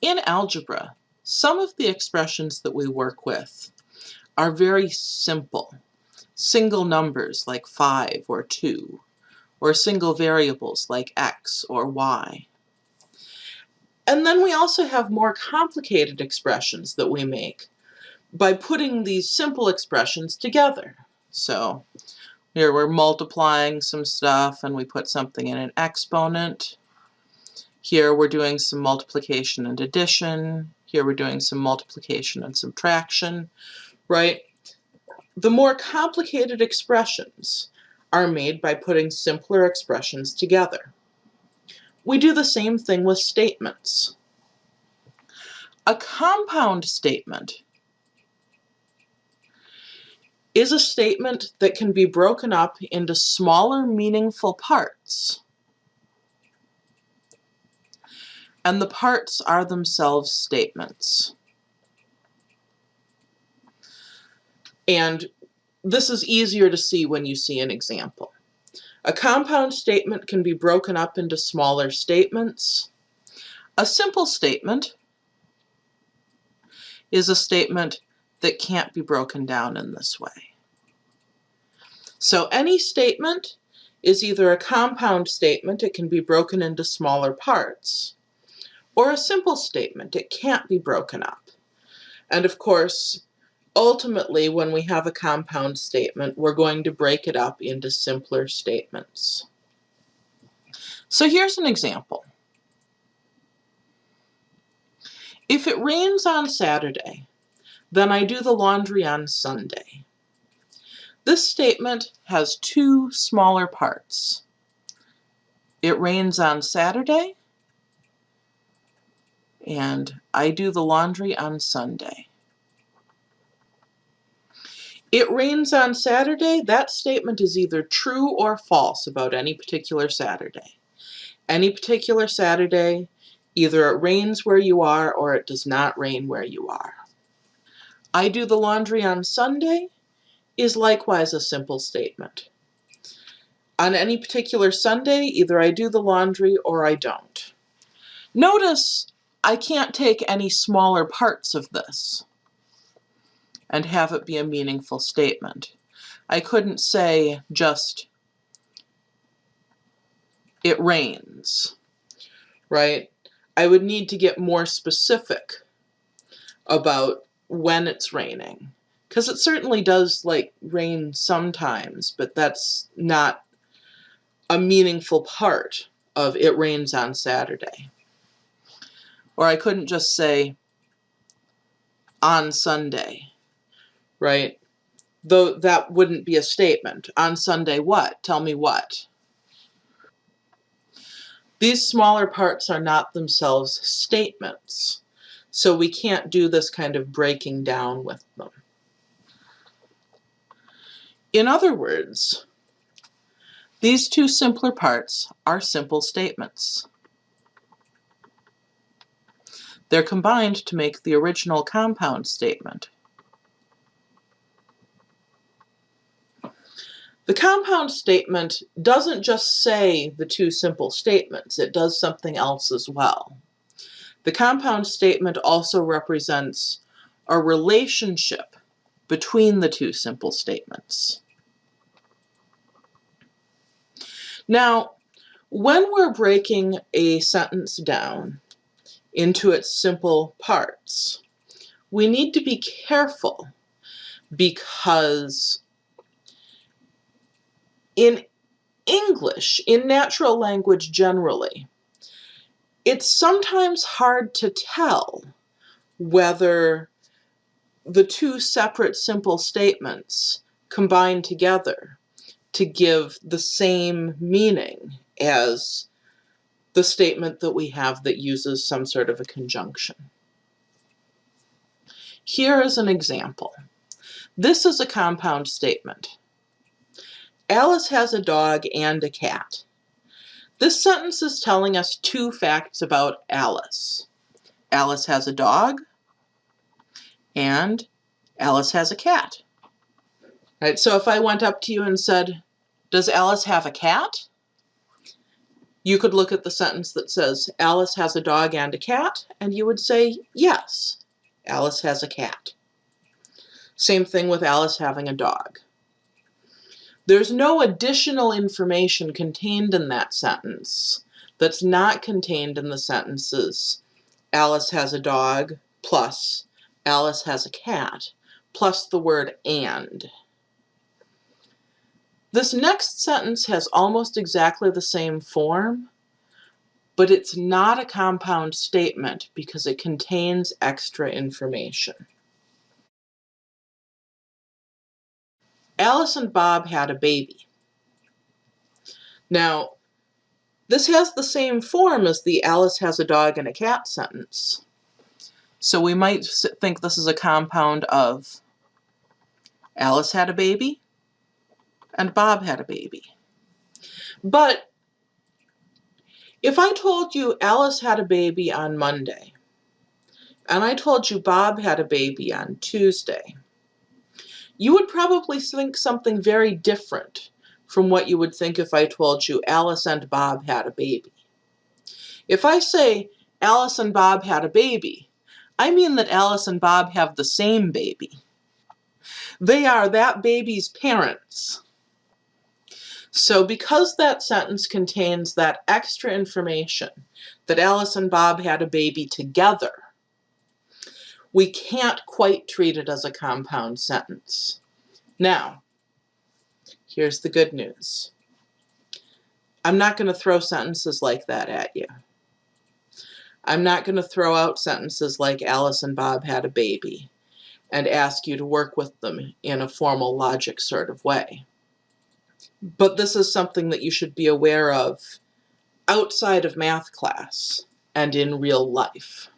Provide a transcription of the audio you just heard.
In algebra, some of the expressions that we work with are very simple. Single numbers like 5 or 2, or single variables like x or y. And then we also have more complicated expressions that we make by putting these simple expressions together. So here we're multiplying some stuff and we put something in an exponent. Here we're doing some multiplication and addition. Here we're doing some multiplication and subtraction, right? The more complicated expressions are made by putting simpler expressions together. We do the same thing with statements. A compound statement is a statement that can be broken up into smaller meaningful parts. And the parts are themselves statements. And this is easier to see when you see an example. A compound statement can be broken up into smaller statements. A simple statement is a statement that can't be broken down in this way. So any statement is either a compound statement, it can be broken into smaller parts, or a simple statement. It can't be broken up. And of course, ultimately, when we have a compound statement, we're going to break it up into simpler statements. So here's an example. If it rains on Saturday, then I do the laundry on Sunday. This statement has two smaller parts. It rains on Saturday, and I do the laundry on Sunday. It rains on Saturday, that statement is either true or false about any particular Saturday. Any particular Saturday, either it rains where you are or it does not rain where you are. I do the laundry on Sunday is likewise a simple statement. On any particular Sunday, either I do the laundry or I don't. Notice I can't take any smaller parts of this and have it be a meaningful statement. I couldn't say just, it rains, right? I would need to get more specific about when it's raining. Because it certainly does like rain sometimes, but that's not a meaningful part of it rains on Saturday. Or I couldn't just say on Sunday, right? Though that wouldn't be a statement. On Sunday what? Tell me what. These smaller parts are not themselves statements, so we can't do this kind of breaking down with them. In other words, these two simpler parts are simple statements. They're combined to make the original compound statement. The compound statement doesn't just say the two simple statements, it does something else as well. The compound statement also represents a relationship between the two simple statements. Now, when we're breaking a sentence down, into its simple parts. We need to be careful because in English, in natural language generally, it's sometimes hard to tell whether the two separate simple statements combine together to give the same meaning as the statement that we have that uses some sort of a conjunction. Here is an example. This is a compound statement. Alice has a dog and a cat. This sentence is telling us two facts about Alice. Alice has a dog and Alice has a cat. Right, so if I went up to you and said, does Alice have a cat? You could look at the sentence that says, Alice has a dog and a cat, and you would say, yes, Alice has a cat. Same thing with Alice having a dog. There's no additional information contained in that sentence that's not contained in the sentences Alice has a dog plus Alice has a cat plus the word and. This next sentence has almost exactly the same form, but it's not a compound statement because it contains extra information. Alice and Bob had a baby. Now, this has the same form as the Alice has a dog and a cat sentence. So we might think this is a compound of Alice had a baby and Bob had a baby. But if I told you Alice had a baby on Monday and I told you Bob had a baby on Tuesday, you would probably think something very different from what you would think if I told you Alice and Bob had a baby. If I say Alice and Bob had a baby, I mean that Alice and Bob have the same baby. They are that baby's parents. So because that sentence contains that extra information that Alice and Bob had a baby together, we can't quite treat it as a compound sentence. Now, here's the good news. I'm not going to throw sentences like that at you. I'm not going to throw out sentences like Alice and Bob had a baby and ask you to work with them in a formal logic sort of way. But this is something that you should be aware of outside of math class and in real life.